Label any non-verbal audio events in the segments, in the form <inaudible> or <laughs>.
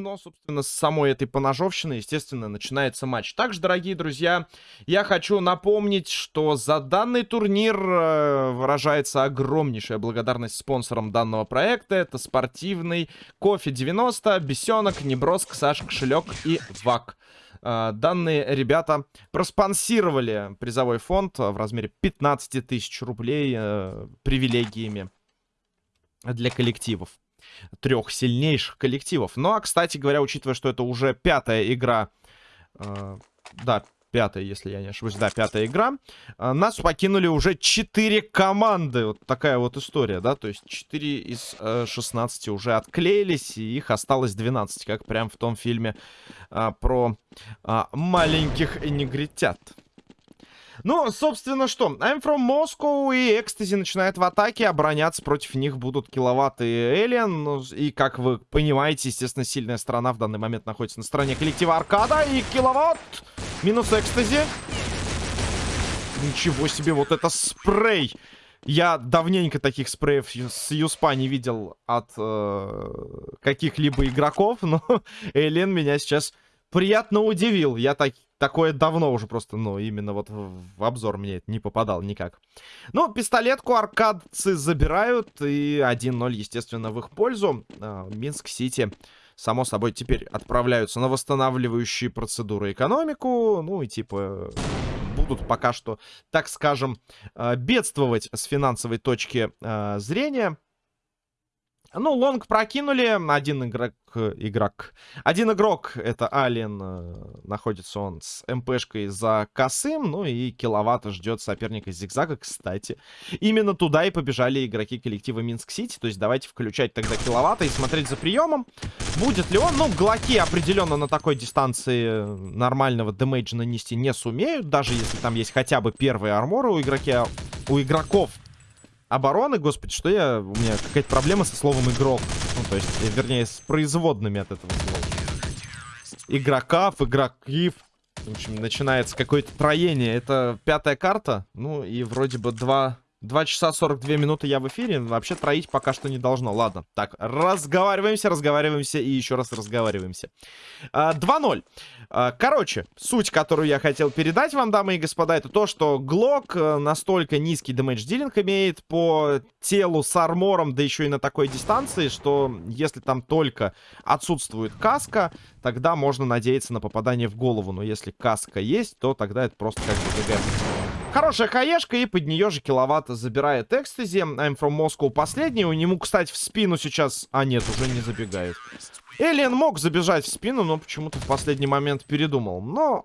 Но, собственно, с самой этой поножовщины, естественно, начинается матч. Также, дорогие друзья, я хочу напомнить, что за данный турнир э, выражается огромнейшая благодарность спонсорам данного проекта. Это спортивный Кофе 90, Бесенок, Неброск, Саш Кошелек и ВАК. Э, данные ребята проспонсировали призовой фонд в размере 15 тысяч рублей э, привилегиями для коллективов трех сильнейших коллективов. Ну, а, кстати говоря, учитывая, что это уже пятая игра... Э, да, пятая, если я не ошибаюсь. Да, пятая игра. Э, нас покинули уже четыре команды. Вот такая вот история, да. То есть 4 из э, 16 уже отклеились, и их осталось 12. Как прям в том фильме э, про э, маленьких негритят. Ну, собственно, что? I'm from Moscow и Экстази начинает в атаке. Обороняться против них будут киловатт и Элиан. Ну, и, как вы понимаете, естественно, сильная сторона в данный момент находится на стороне коллектива Аркада. И киловатт минус Экстази. Ничего себе, вот это спрей. Я давненько таких спреев с Юспа не видел от э, каких-либо игроков, но <laughs> Элен меня сейчас приятно удивил. Я так, такое давно уже просто, ну, именно вот в, обзор мне это не попадал никак. Ну, пистолетку аркадцы забирают, и 1-0, естественно, в их пользу. А, Минск-Сити, само собой, теперь отправляются на восстанавливающие процедуры экономику. Ну, и типа будут пока что, так скажем, а, бедствовать с финансовой точки а, зрения. Ну, long прокинули. Один игрок... Игрок. Один игрок, это Ален. Э, находится он с МПшкой за косым. Ну и киловатта ждет соперника зигзага, кстати. Именно туда и побежали игроки коллектива Минск-Сити. То есть давайте включать тогда киловатта и смотреть за приемом. Будет ли он? Ну, глоки определенно на такой дистанции нормального демейджа нанести не сумеют. Даже если там есть хотя бы первые арморы у, игроки... у игроков обороны, господи, что я... У меня какая-то проблема со словом игрок. Ну, то есть, э, вернее, с производными от этого слова. Игроков, игрокив. В общем, начинается какое-то троение. Это пятая карта. Ну, и вроде бы два 2 часа 42 минуты я в эфире. Вообще троить пока что не должно. Ладно. Так, разговариваемся, разговариваемся и еще раз разговариваемся. 2-0. А, короче, суть, которую я хотел передать вам, дамы и господа, это то, что Глок э, настолько низкий дэмэдж-дилинг имеет по телу с армором, да еще и на такой дистанции, что если там только отсутствует каска, тогда можно надеяться на попадание в голову. Но если каска есть, то тогда это просто как бы. Хорошая хаешка, и под нее же киловатт забирает экстази. I'm from Moscow последний. У него, кстати, в спину сейчас... А, нет, уже не забегает. Элиен мог забежать в спину, но почему-то в последний момент передумал. Но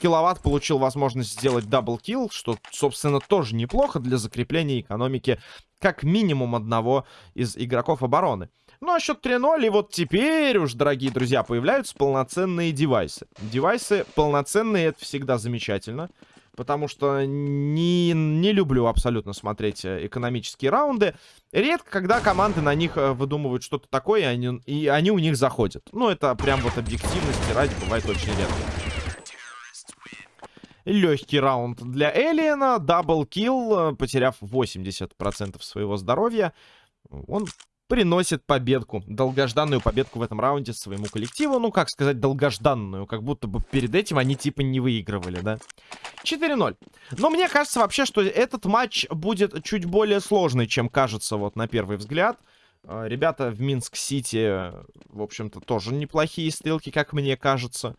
киловатт получил возможность сделать double kill, что, собственно, тоже неплохо для закрепления экономики как минимум одного из игроков обороны. Ну, а счет 3-0, и вот теперь уж, дорогие друзья, появляются полноценные девайсы. Девайсы полноценные, это всегда замечательно потому что не, не люблю абсолютно смотреть э, экономические раунды. Редко, когда команды на них э, выдумывают что-то такое, и они, и они у них заходят. Ну, это прям вот объективности ради бывает очень редко. Легкий раунд для Элиена, даблкил, потеряв 80% своего здоровья. Он приносит победку. Долгожданную победку в этом раунде своему коллективу. Ну, как сказать, долгожданную. Как будто бы перед этим они типа не выигрывали, да? 4-0. Но мне кажется вообще, что этот матч будет чуть более сложный, чем кажется вот на первый взгляд. А, ребята в Минск-Сити, в общем-то, тоже неплохие стрелки, как мне кажется.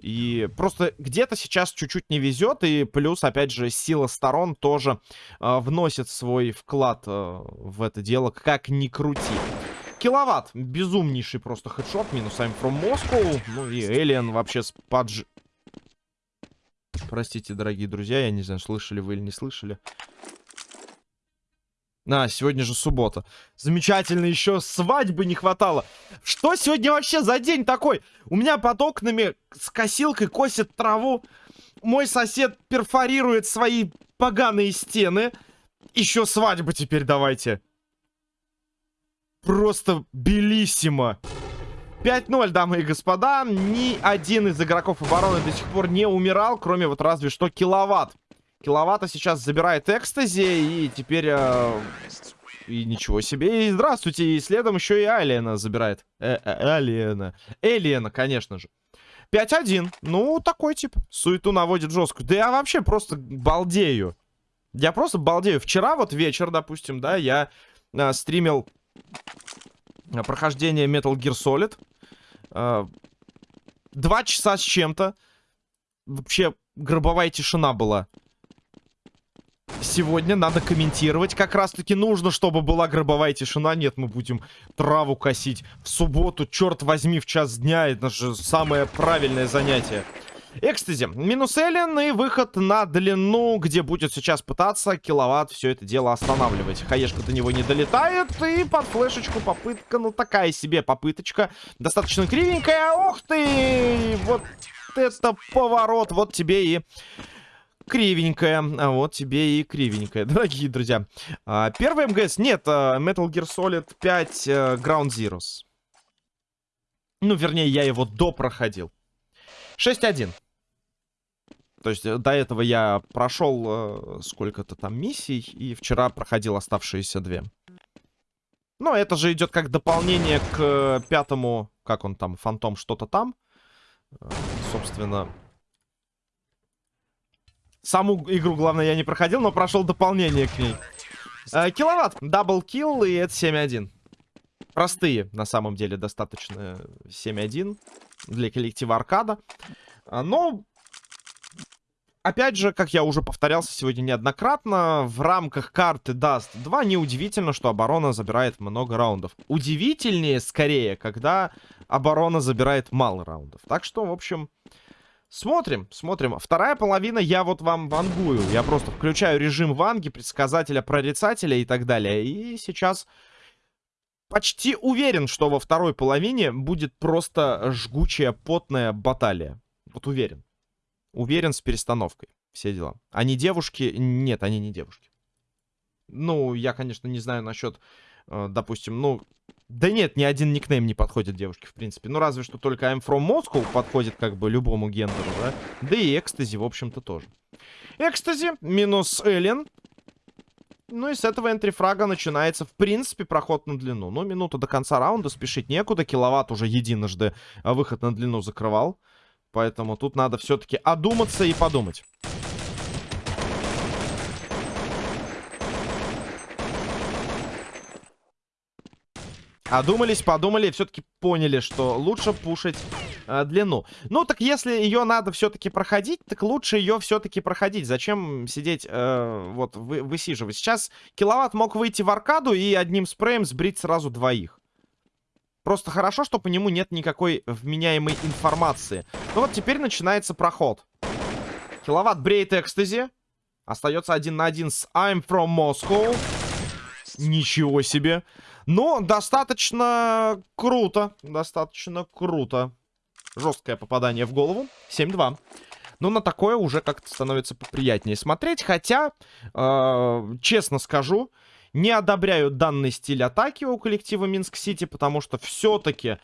И просто где-то сейчас чуть-чуть не везет, и плюс, опять же, сила сторон тоже э, вносит свой вклад э, в это дело, как ни крути. Киловатт, безумнейший просто хедшот, минус I'm from Moscow, ну и Элиан вообще с падж... Простите, дорогие друзья, я не знаю, слышали вы или не слышали. А, сегодня же суббота. Замечательно, еще свадьбы не хватало. Что сегодня вообще за день такой? У меня под окнами с косилкой косит траву. Мой сосед перфорирует свои поганые стены. Еще свадьбы теперь давайте. Просто белиссимо. 5-0, дамы и господа. Ни один из игроков обороны до сих пор не умирал, кроме вот разве что киловатт. Киловатта сейчас забирает экстази. И теперь э, И ничего себе. И здравствуйте. И следом еще и Алиена забирает. Э -э. Элиена, конечно же. 5-1. Ну, такой тип. Суету наводит жесткую. Да я вообще просто балдею. Я просто балдею. Вчера вот вечер, допустим, да, я э, стримил э, прохождение Metal Gear Solid. Э, два часа с чем-то. Вообще гробовая тишина была сегодня надо комментировать. Как раз-таки нужно, чтобы была гробовая тишина. Нет, мы будем траву косить в субботу. Черт возьми, в час дня. Это же самое правильное занятие. Экстази. Минус Эллен и выход на длину, где будет сейчас пытаться киловатт все это дело останавливать. Хаешка до него не долетает. И под флешечку попытка, ну такая себе попыточка. Достаточно кривенькая. Ох ты! Вот это поворот. Вот тебе и кривенькая. А вот тебе и кривенькая, <laughs> дорогие друзья. А, первый МГС. Нет, а, Metal Gear Solid 5 а, Ground Zeroes. Ну, вернее, я его допроходил. 6-1. То есть э, до этого я прошел э, сколько-то там миссий, и вчера проходил оставшиеся две. Но это же идет как дополнение к э, пятому, как он там, Фантом что-то там. Э, собственно, Саму игру, главное, я не проходил, но прошел дополнение к ней. Э, киловатт, даблкил, и это 7.1. Простые, на самом деле, достаточно 7.1 для коллектива аркада. А, но, опять же, как я уже повторялся сегодня неоднократно, в рамках карты Dust 2 неудивительно, что оборона забирает много раундов. Удивительнее, скорее, когда оборона забирает мало раундов. Так что, в общем... Смотрим, смотрим. Вторая половина я вот вам вангую. Я просто включаю режим ванги, предсказателя, прорицателя и так далее. И сейчас почти уверен, что во второй половине будет просто жгучая, потная баталия. Вот уверен. Уверен с перестановкой. Все дела. Они девушки? Нет, они не девушки. Ну, я, конечно, не знаю насчет, э, допустим, ну, да нет, ни один никнейм не подходит девушке, в принципе. Ну, разве что только I'm from Moscow подходит как бы любому гендеру, да? Да и Экстази, в общем-то, тоже. Экстази минус Эллен. Ну и с этого энтрифрага начинается, в принципе, проход на длину. Ну, минута до конца раунда, спешить некуда. Киловатт уже единожды а выход на длину закрывал. Поэтому тут надо все-таки одуматься и подумать. Одумались, подумали, все-таки поняли, что лучше пушить э, длину. Ну, так если ее надо все-таки проходить, так лучше ее все-таки проходить. Зачем сидеть, э, вот, вы, высиживать? Сейчас киловатт мог выйти в аркаду и одним спреем сбрить сразу двоих. Просто хорошо, что по нему нет никакой вменяемой информации. Ну вот теперь начинается проход. Киловатт бреет экстази. Остается один на один с I'm from Moscow. Ничего себе. Но достаточно круто. Достаточно круто. Жесткое попадание в голову. 7-2. Но на такое уже как-то становится поприятнее смотреть. Хотя, э, честно скажу, не одобряю данный стиль атаки у коллектива Минск-Сити, потому что все-таки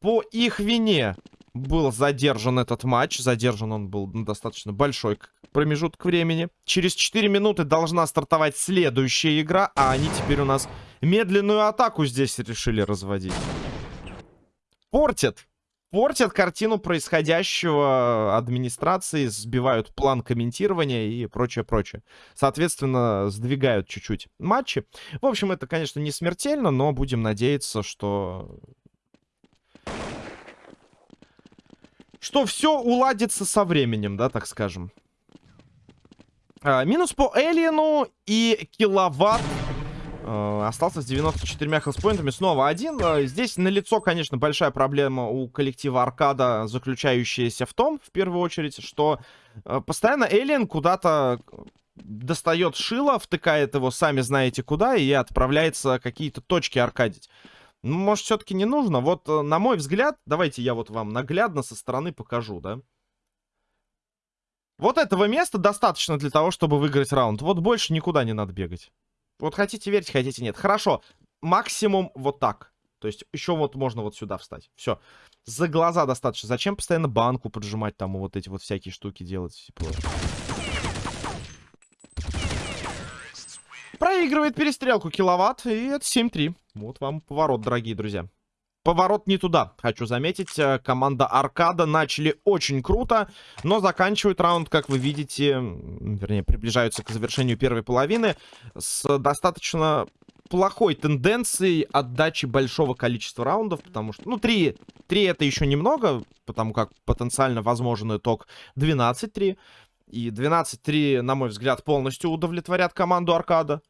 по их вине был задержан этот матч. Задержан он был на достаточно большой промежуток времени. Через 4 минуты должна стартовать следующая игра, а они теперь у нас медленную атаку здесь решили разводить. Портят. Портят картину происходящего администрации, сбивают план комментирования и прочее-прочее. Соответственно, сдвигают чуть-чуть матчи. В общем, это, конечно, не смертельно, но будем надеяться, что что все уладится со временем, да, так скажем. А, минус по Элиену и киловатт э, остался с 94 хелспоинтами. Снова один. Э, здесь налицо, конечно, большая проблема у коллектива Аркада, заключающаяся в том, в первую очередь, что э, постоянно Элиен куда-то достает шило, втыкает его, сами знаете куда, и отправляется какие-то точки аркадить. Ну, может, все-таки не нужно? Вот, э, на мой взгляд, давайте я вот вам наглядно со стороны покажу, да? Вот этого места достаточно для того, чтобы выиграть раунд. Вот больше никуда не надо бегать. Вот хотите верить, хотите нет. Хорошо, максимум вот так. То есть еще вот можно вот сюда встать. Все. За глаза достаточно. Зачем постоянно банку поджимать, там вот эти вот всякие штуки делать? Типа... Проигрывает перестрелку киловатт, и это 7-3. Вот вам поворот, дорогие друзья. Поворот не туда, хочу заметить. Э, команда Аркада начали очень круто, но заканчивают раунд, как вы видите, вернее, приближаются к завершению первой половины с достаточно плохой тенденцией отдачи большого количества раундов, потому что, ну, 3, 3 это еще немного, потому как потенциально возможен итог 12-3. И 12-3, на мой взгляд, полностью удовлетворят команду Аркада.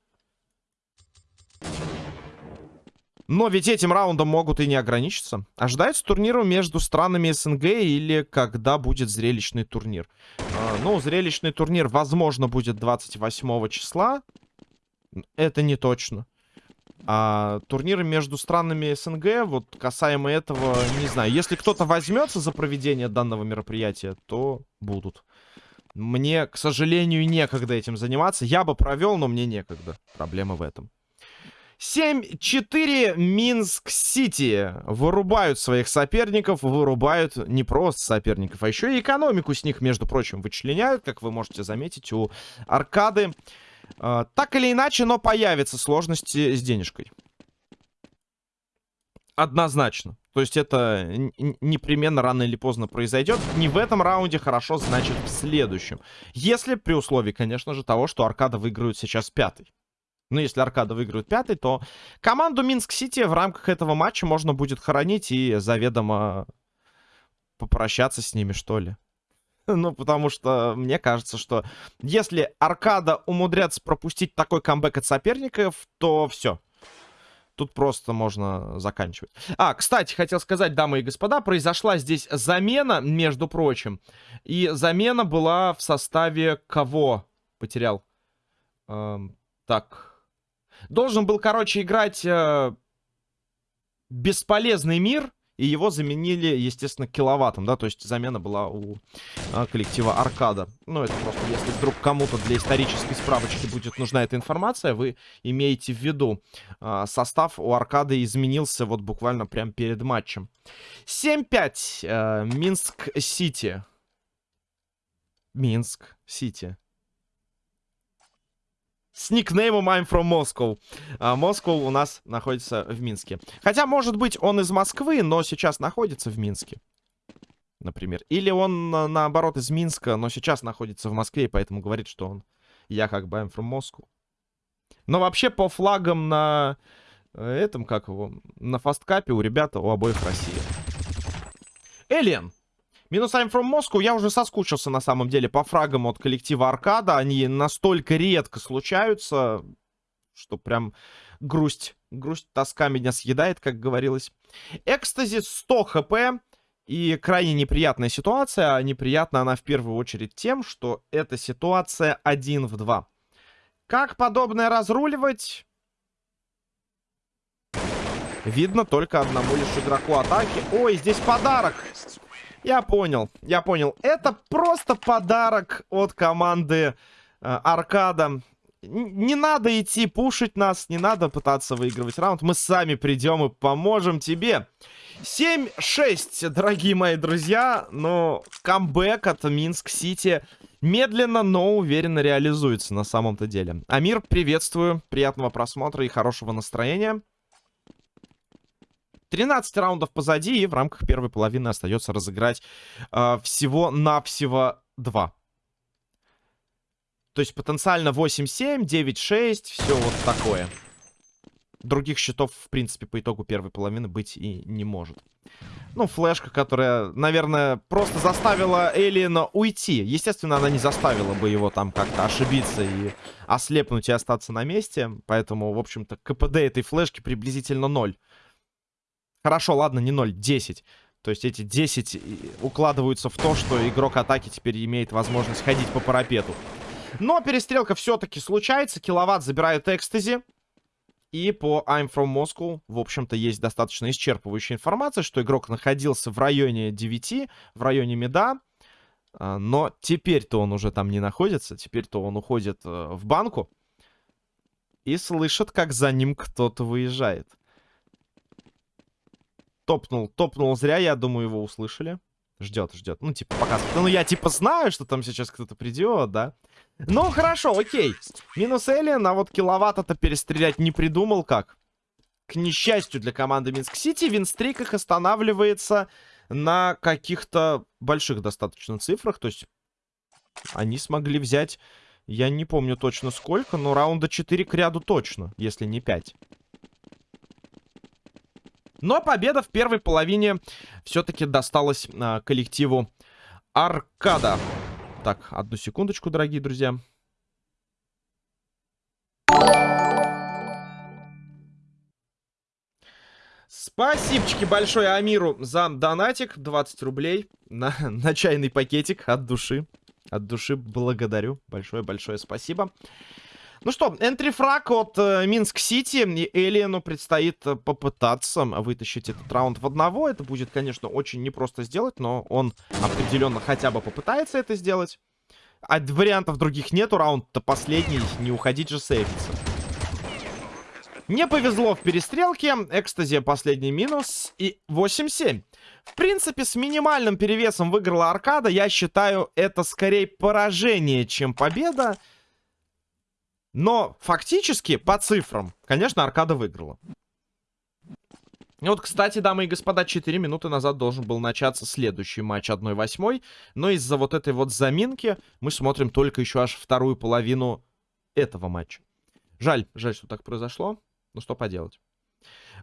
Но ведь этим раундом могут и не ограничиться. Ожидается турниру между странами СНГ или когда будет зрелищный турнир? А, ну, зрелищный турнир, возможно, будет 28 числа. Это не точно. А турниры между странами СНГ, вот касаемо этого, не знаю. Если кто-то возьмется за проведение данного мероприятия, то будут. Мне, к сожалению, некогда этим заниматься. Я бы провел, но мне некогда. Проблема в этом. 7-4 Минск-Сити. Вырубают своих соперников, вырубают не просто соперников, а еще и экономику с них, между прочим, вычленяют, как вы можете заметить, у аркады. Э, так или иначе, но появятся сложности с денежкой. Однозначно. То есть это непременно рано или поздно произойдет. Не в этом раунде, хорошо, значит в следующем. Если при условии, конечно же, того, что Аркада выиграют сейчас пятый. Ну, если Аркада выиграет пятый, то команду Минск-Сити в рамках этого матча можно будет хоронить и заведомо попрощаться с ними, что ли. <laughs> Ну, потому что мне кажется, что если Аркада умудрятся пропустить такой камбэк от соперников, то все. Тут просто можно заканчивать. А, кстати, хотел сказать, дамы и господа, произошла здесь замена, между прочим. И замена была в составе кого? Потерял. Эм, так, Должен был, короче, играть э, бесполезный мир, и его заменили, естественно, киловаттом, да, то есть замена была у э, коллектива Аркада. Ну, это просто, если вдруг кому-то для исторической справочки будет нужна эта информация, вы имеете в виду. Э, состав у Аркады изменился вот буквально прямо перед матчем. 7-5, э, Минск-Сити. Минск-Сити с никнеймом I'm from Moscow. А, Москва у нас находится в Минске. Хотя, может быть, он из Москвы, но сейчас находится в Минске. Например. Или он, наоборот, из Минска, но сейчас находится в Москве, и поэтому говорит, что он... Я как бы I'm from Moscow. Но вообще по флагам на э, этом, как его, на фасткапе у ребят у обоих Россия. Элен. Минус I'm from Moscow. Я уже соскучился, на самом деле, по фрагам от коллектива Аркада. Они настолько редко случаются, что прям грусть, грусть, тоска меня съедает, как говорилось. Экстази 100 хп. И крайне неприятная ситуация. А неприятна она в первую очередь тем, что эта ситуация 1 в 2. Как подобное разруливать? Видно только одному лишь игроку атаки. Ой, здесь подарок. Я понял, я понял. Это просто подарок от команды э, Аркада. Не надо идти пушить нас, не надо пытаться выигрывать раунд. Мы сами придем и поможем тебе. 7-6, дорогие мои друзья. Но камбэк от Минск-Сити медленно, но уверенно реализуется на самом-то деле. Амир, приветствую. Приятного просмотра и хорошего настроения. 13 раундов позади, и в рамках первой половины остается разыграть э, всего-навсего 2. То есть потенциально 8-7, 9-6, все вот такое. Других счетов, в принципе, по итогу первой половины быть и не может. Ну, флешка, которая, наверное, просто заставила Элиена уйти. Естественно, она не заставила бы его там как-то ошибиться и ослепнуть и остаться на месте. Поэтому, в общем-то, КПД этой флешки приблизительно 0. Хорошо, ладно, не 0, 10. То есть эти 10 укладываются в то, что игрок атаки теперь имеет возможность ходить по парапету. Но перестрелка все-таки случается. Киловатт забирают экстази. И по I'm from Moscow, в общем-то, есть достаточно исчерпывающая информация, что игрок находился в районе 9, в районе меда. А, но теперь-то он уже там не находится. Теперь-то он уходит э, в банку. И слышит, как за ним кто-то выезжает. Топнул, топнул зря, я думаю, его услышали. Ждет, ждет. Ну, типа, пока... Ну, я, типа, знаю, что там сейчас кто-то придет, да? Ну, хорошо, окей. Минус Эллен, а вот киловатт-то перестрелять не придумал как. К несчастью для команды Минск-Сити, винстрик их останавливается на каких-то больших достаточно цифрах. То есть они смогли взять, я не помню точно сколько, но раунда 4 к ряду точно, если не 5. Но победа в первой половине все-таки досталась а, коллективу Аркада. Так, одну секундочку, дорогие друзья. Спасибочки большое Амиру за донатик. 20 рублей на, на чайный пакетик от души. От души благодарю. Большое-большое спасибо. Ну что, энтрифраг от э, Минск-Сити. И Элиену предстоит э, попытаться вытащить этот раунд в одного. Это будет, конечно, очень непросто сделать, но он определенно хотя бы попытается это сделать. А вариантов других нету. Раунд-то последний. Не уходить же сейвиться. Не повезло в перестрелке. Экстази последний минус. И 8-7. В принципе, с минимальным перевесом выиграла Аркада. Я считаю, это скорее поражение, чем победа. Но фактически, по цифрам, конечно, Аркада выиграла. И вот, кстати, дамы и господа, 4 минуты назад должен был начаться следующий матч 1-8. Но из-за вот этой вот заминки мы смотрим только еще аж вторую половину этого матча. Жаль, жаль, что так произошло. Ну, что поделать.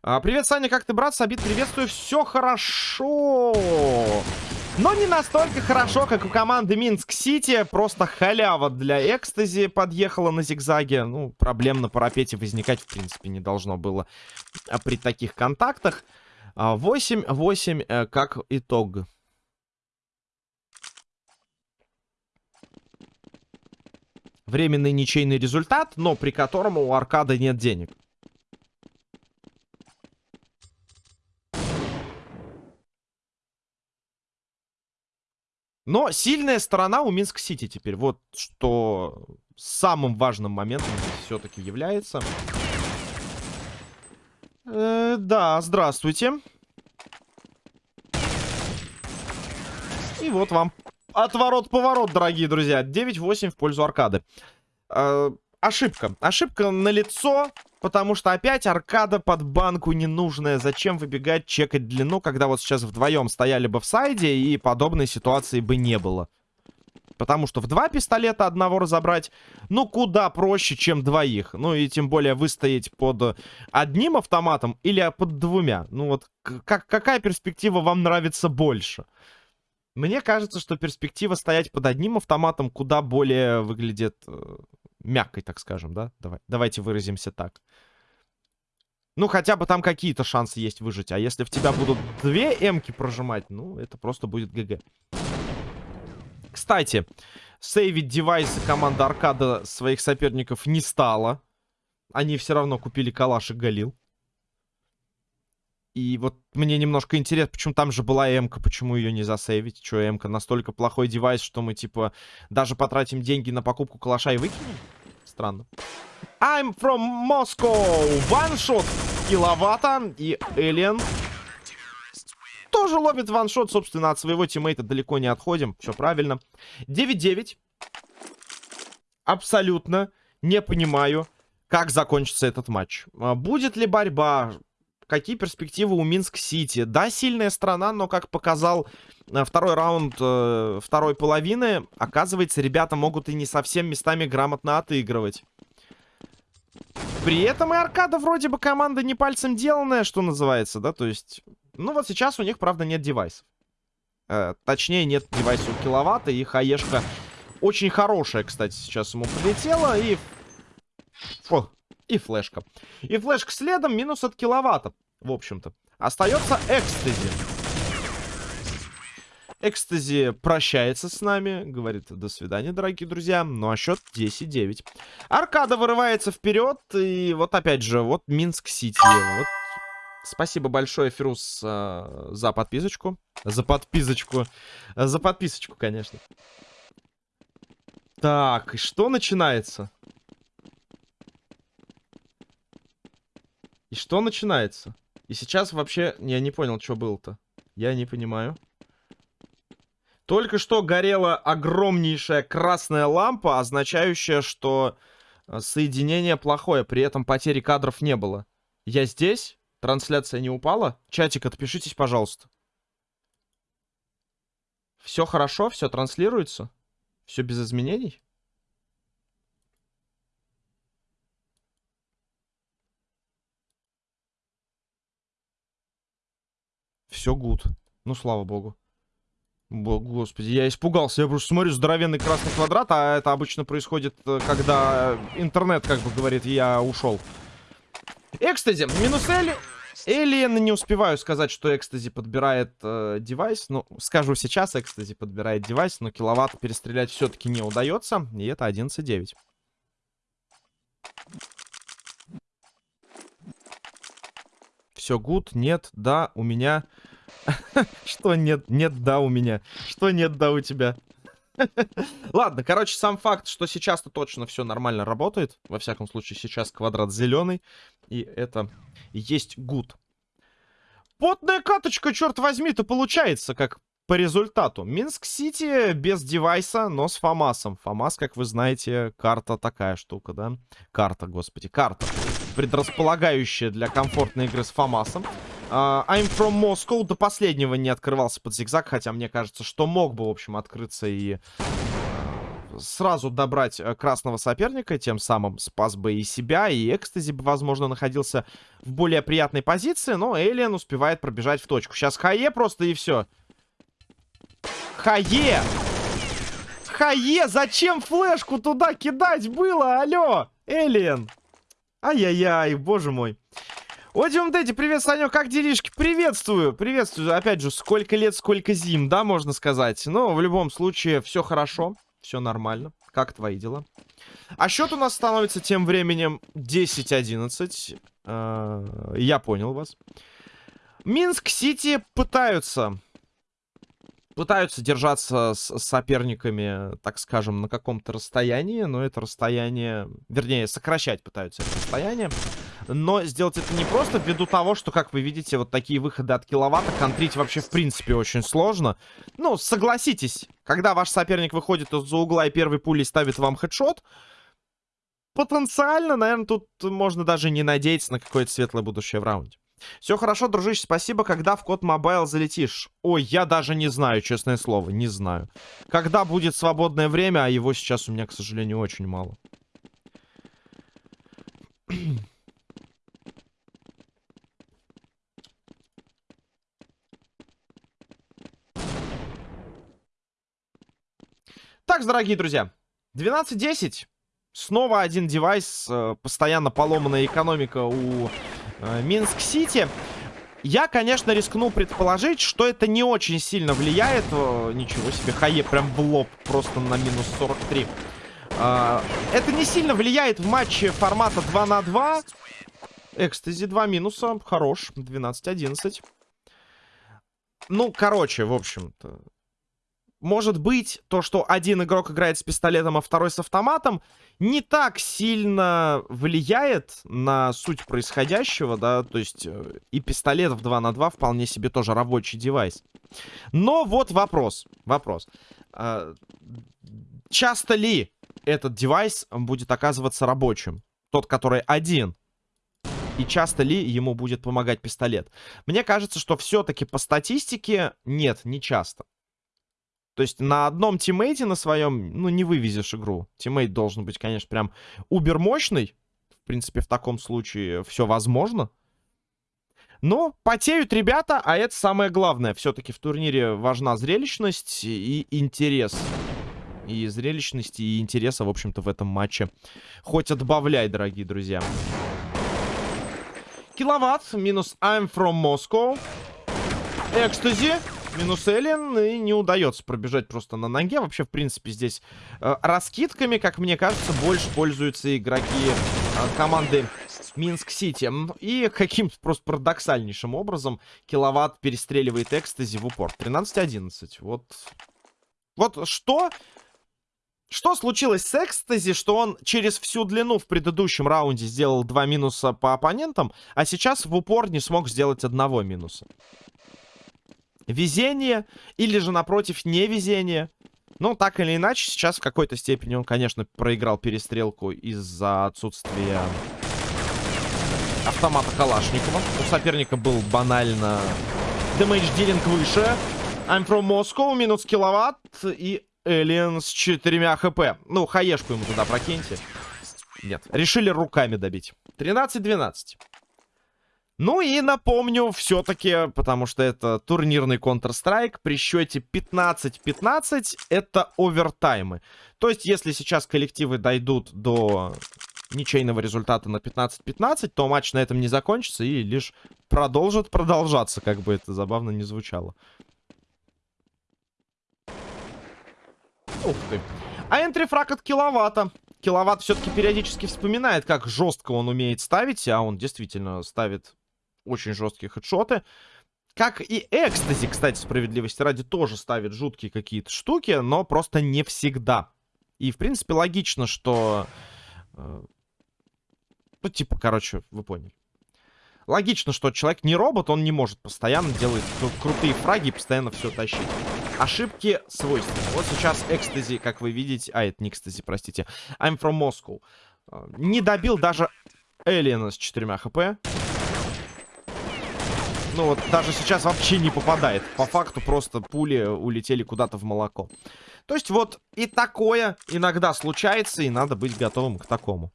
А, привет, Саня, как ты, брат? Сабит, приветствую. Все хорошо. Но не настолько хорошо, как у команды Минск-Сити. Просто халява для экстази подъехала на зигзаге. Ну, проблем на парапете возникать, в принципе, не должно было а, при таких контактах. 8-8 а, э, как итог. Временный ничейный результат, но при котором у Аркада нет денег. Но сильная сторона у Минск-Сити теперь. Вот что самым важным моментом все-таки является. Э, да, здравствуйте. И вот вам отворот-поворот, дорогие друзья. 9-8 в пользу аркады. Э, ошибка. Ошибка на лицо. Потому что опять аркада под банку ненужная. Зачем выбегать, чекать длину, когда вот сейчас вдвоем стояли бы в сайде и подобной ситуации бы не было. Потому что в два пистолета одного разобрать, ну, куда проще, чем двоих. Ну, и тем более выстоять под одним автоматом или под двумя. Ну, вот как, какая перспектива вам нравится больше? Мне кажется, что перспектива стоять под одним автоматом куда более выглядит э, мягкой, так скажем, да? Давай, давайте выразимся так. Ну, хотя бы там какие-то шансы есть выжить. А если в тебя будут две эмки прожимать, ну, это просто будет ГГ. Кстати, сейвить девайсы команда Аркада своих соперников не стала. Они все равно купили калаш и галил. И вот мне немножко интересно, почему там же была эмка, почему ее не засейвить? Что, эмка настолько плохой девайс, что мы, типа, даже потратим деньги на покупку калаша и выкинем? Странно. I'm from Moscow. Ваншот киловатта. И Эллен тоже ловит ваншот. Собственно, от своего тиммейта далеко не отходим. Все правильно. 9-9. Абсолютно не понимаю, как закончится этот матч. А, будет ли борьба? Какие перспективы у Минск-Сити? Да, сильная страна, но, как показал э, второй раунд э, второй половины, оказывается, ребята могут и не совсем местами грамотно отыгрывать. При этом и аркада вроде бы команда не пальцем деланная, что называется, да, то есть... Ну вот сейчас у них, правда, нет девайсов. Э, точнее, нет девайса у киловатта, и хаешка очень хорошая, кстати, сейчас ему прилетела, и... Фу, и флешка. И флешка следом, минус от киловатта, в общем-то. Остается экстази. Экстази прощается с нами. Говорит, до свидания, дорогие друзья. Ну а счет 10-9. Аркада вырывается вперед. И вот опять же, вот Минск-Сити. Вот. Спасибо большое, Фирус, э, за подписочку. За подписочку. За подписочку, конечно. Так, и что начинается? И что начинается? И сейчас вообще... Я не понял, что было-то. Я не понимаю. Только что горела огромнейшая красная лампа, означающая, что э, соединение плохое, при этом потери кадров не было. Я здесь? Трансляция не упала? Чатик, отпишитесь, пожалуйста. Все хорошо? Все транслируется? Все без изменений? Все гуд. Ну, слава богу. Господи, я испугался. Я просто смотрю, здоровенный красный квадрат, а это обычно происходит, э, когда интернет, как бы говорит, я ушел. Экстази, минус L. Alien не успеваю сказать, что Экстази подбирает э, девайс. Ну, скажу сейчас, Экстази подбирает девайс, но киловатт перестрелять все-таки не удается. И это 11.9. Все гуд, нет, да, у меня... <laughs> Что нет, нет, да, у меня. Что нет, да, у тебя. <laughs> Ладно, короче, сам факт, что сейчас-то точно все нормально работает. Во всяком случае, сейчас квадрат зеленый. И это есть гуд. Потная каточка, черт возьми-то, получается, как по результату. Минск-Сити без девайса, но с Фомасом. Фомас, как вы знаете, карта такая штука, да? Карта, господи, карта. Предрасполагающая для комфортной игры с Фомасом. Uh, I'm from Moscow до последнего не открывался под зигзаг, хотя мне кажется, что мог бы, в общем, открыться и uh, сразу добрать uh, красного соперника, тем самым спас бы и себя, и Экстази бы, возможно, находился в более приятной позиции, но Элиан успевает пробежать в точку. Сейчас Хае просто и все. Хае! Хае, зачем флешку туда кидать было? Алло, Элиан! Ай-яй-яй, боже мой. Одиум Дэдди, привет, Санек, как делишки? Приветствую, приветствую. Опять же, сколько лет, сколько зим, да, можно сказать. Но в любом случае, все хорошо, все нормально. Как твои дела? А счет у нас становится тем временем 10-11. Э, я понял вас. Минск-Сити пытаются пытаются держаться с соперниками, так скажем, на каком-то расстоянии, но это расстояние, вернее, сокращать пытаются это расстояние. Но сделать это не просто ввиду того, что, как вы видите, вот такие выходы от киловатта контрить вообще в принципе очень сложно. Ну, согласитесь, когда ваш соперник выходит из-за угла и первой пулей ставит вам хедшот, потенциально, наверное, тут можно даже не надеяться на какое-то светлое будущее в раунде. Все хорошо, дружище, спасибо. Когда в COD Mobile залетишь? Ой, я даже не знаю, честное слово, не знаю. Когда будет свободное время, а его сейчас у меня, к сожалению, очень мало. Так, дорогие друзья, 12.10. Снова один девайс, э, постоянно поломанная экономика у Э, Минск-Сити. Я, конечно, рискну предположить, что это не очень сильно влияет. Ничего себе, Хае прям в лоб, просто на минус 43. Э, это не сильно влияет в матче формата 2 на 2. Экстази 2 минуса, хорош, 12-11. Ну, короче, в общем-то, может быть, то, что один игрок играет с пистолетом, а второй с автоматом, не так сильно влияет на суть происходящего, да, то есть э, и пистолет в 2 на 2 вполне себе тоже рабочий девайс. Но вот вопрос, вопрос. А, часто ли этот девайс будет оказываться рабочим? Тот, который один. И часто ли ему будет помогать пистолет? Мне кажется, что все-таки по статистике нет, не часто. То есть на одном тиммейте на своем, ну, не вывезешь игру. Тиммейт должен быть, конечно, прям убер мощный. В принципе, в таком случае все возможно. Но потеют ребята, а это самое главное. Все-таки в турнире важна зрелищность и интерес. И зрелищности, и интереса, в общем-то, в этом матче. Хоть отбавляй, дорогие друзья. Киловатт минус I'm from Moscow. Экстази минус Эллен, и не удается пробежать просто на ноге. Вообще, в принципе, здесь э, раскидками, как мне кажется, больше пользуются игроки э, команды Минск-Сити. И каким-то просто парадоксальнейшим образом киловатт перестреливает экстази в упор. 13-11. Вот... Вот что... Что случилось с Экстази, что он через всю длину в предыдущем раунде сделал два минуса по оппонентам, а сейчас в упор не смог сделать одного минуса? Везение или же, напротив, невезение. Ну, так или иначе, сейчас в какой-то степени он, конечно, проиграл перестрелку из-за отсутствия автомата Калашникова. У соперника был банально дэмэдж дилинг выше. I'm from Moscow, минус киловатт и Эллен с четырьмя хп. Ну, хаешку ему туда прокиньте. Нет, решили руками добить. 13-12. Ну и напомню, все-таки, потому что это турнирный Counter-Strike, при счете 15-15 это овертаймы. То есть, если сейчас коллективы дойдут до ничейного результата на 15-15, то матч на этом не закончится и лишь продолжит продолжаться, как бы это забавно не звучало. Ух ты. А энтрифраг от киловатта. Киловатт все-таки периодически вспоминает, как жестко он умеет ставить, а он действительно ставит очень жесткие хедшоты. Как и Экстази, кстати, справедливости ради, тоже ставит жуткие какие-то штуки, но просто не всегда. И, в принципе, логично, что... Э, ну, типа, короче, вы поняли. Логично, что человек не робот, он не может постоянно делать крутые фраги и постоянно все тащить. Ошибки свойственны. Вот сейчас Экстази, как вы видите... А, это не Экстази, простите. I'm from Moscow. Э, не добил даже Элиена с 4 хп ну вот даже сейчас вообще не попадает. По факту просто пули улетели куда-то в молоко. То есть вот и такое иногда случается, и надо быть готовым к такому.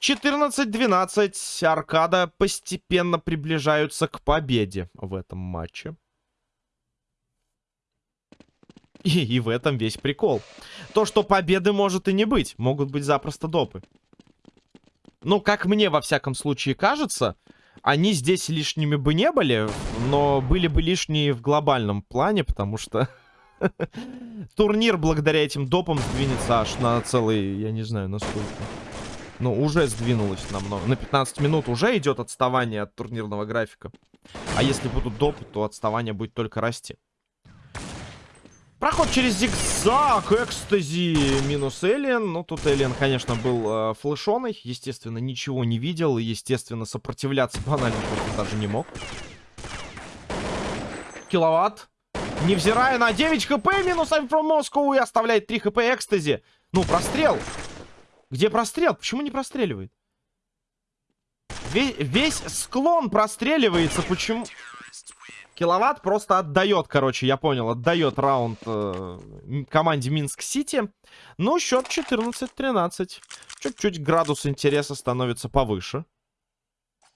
14-12. Аркада постепенно приближаются к победе в этом матче. И, и в этом весь прикол. То, что победы может и не быть. Могут быть запросто допы. Ну, как мне, во всяком случае, кажется, они здесь лишними бы не были, но были бы лишние в глобальном плане, потому что <laughs> турнир благодаря этим допам сдвинется аж на целый, я не знаю, на сколько. Ну, уже сдвинулось намного. На 15 минут уже идет отставание от турнирного графика. А если будут допы, то отставание будет только расти. Проход через зигзаг, экстази, минус Эллен. Ну, тут Эллен, конечно, был э, флешоной. Естественно, ничего не видел. Естественно, сопротивляться <laughs> банально даже не мог. Киловатт. Невзирая на 9 хп, минус I'm from Moscow и оставляет 3 хп экстази. Ну, прострел. Где прострел? Почему не простреливает? Весь, весь склон простреливается. Почему? Киловатт просто отдает, короче, я понял, отдает раунд э, команде Минск-Сити. Ну, счет 14-13. Чуть-чуть градус интереса становится повыше.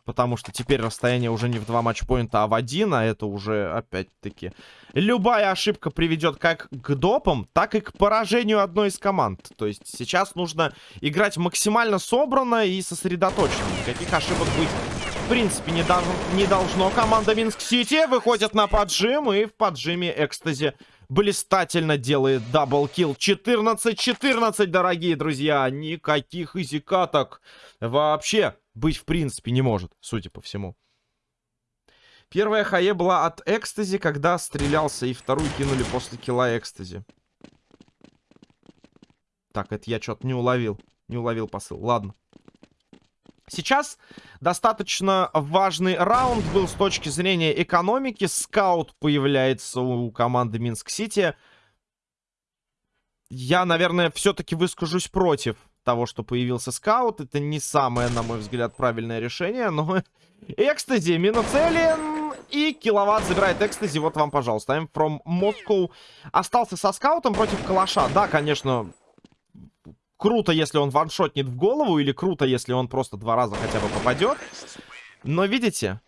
Потому что теперь расстояние уже не в два матчпоинта, а в один. А это уже, опять-таки, любая ошибка приведет как к допам, так и к поражению одной из команд. То есть сейчас нужно играть максимально собранно и сосредоточенно. Никаких ошибок быть в принципе, не, дол не должно. Команда Минск-Сити выходит на поджим. И в поджиме Экстази блистательно делает double kill. 14-14, дорогие друзья. Никаких easy каток вообще быть в принципе не может, судя по всему. Первая HE была от Экстази, когда стрелялся, и вторую кинули после kill а Экстази. Так, это я что-то не уловил. Не уловил посыл. Ладно. Сейчас достаточно важный раунд был с точки зрения экономики. Скаут появляется у команды Минск-Сити. Я, наверное, все-таки выскажусь против того, что появился скаут. Это не самое, на мой взгляд, правильное решение, но... <laughs> Экстази, минус Эллен и киловатт забирает Экстази. Вот вам, пожалуйста. I'm from Moscow. Остался со скаутом против калаша. Да, конечно, круто, если он ваншотнет в голову, или круто, если он просто два раза хотя бы попадет. Но видите,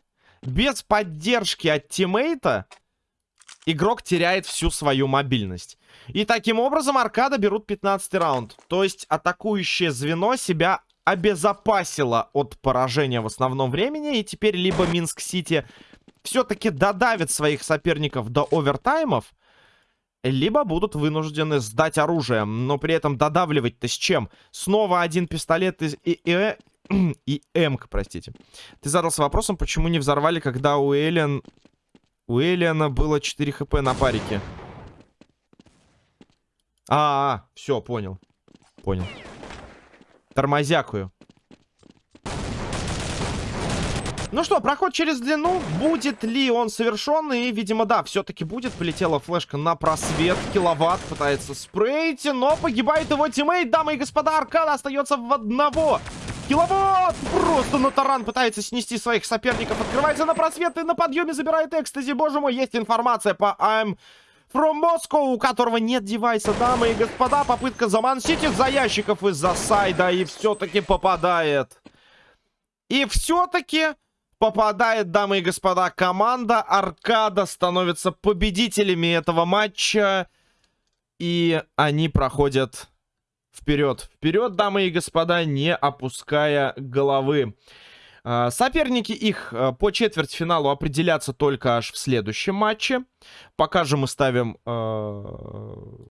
без поддержки от тиммейта игрок теряет всю свою мобильность. И таким образом Аркада берут 15 раунд. То есть атакующее звено себя обезопасило от поражения в основном времени. И теперь либо Минск-Сити все-таки додавит своих соперников до овертаймов, либо будут вынуждены сдать оружие, но при этом додавливать-то с чем? Снова один пистолет из и, и, <clears throat> М, простите. Ты задался вопросом, почему не взорвали, когда у Эллен... У Эллиана было 4 хп на парике. А, -а, -а все, понял. Понял. Тормозякую. Ну что, проход через длину. Будет ли он совершен? И, видимо, да, все-таки будет. Полетела флешка на просвет. Киловатт пытается спрейть, но погибает его тиммейт. Дамы и господа, Аркада остается в одного. Киловатт просто на таран пытается снести своих соперников. Открывается на просвет и на подъеме забирает экстази. Боже мой, есть информация по АМ... From Moscow, у которого нет девайса, дамы и господа. Попытка замансить их за ящиков из-за сайда. И все-таки попадает. И все-таки попадает, дамы и господа, команда Аркада становится победителями этого матча. И они проходят вперед. Вперед, дамы и господа, не опуская головы. А, соперники их а, по четвертьфиналу определятся только аж в следующем матче. Пока же мы ставим а,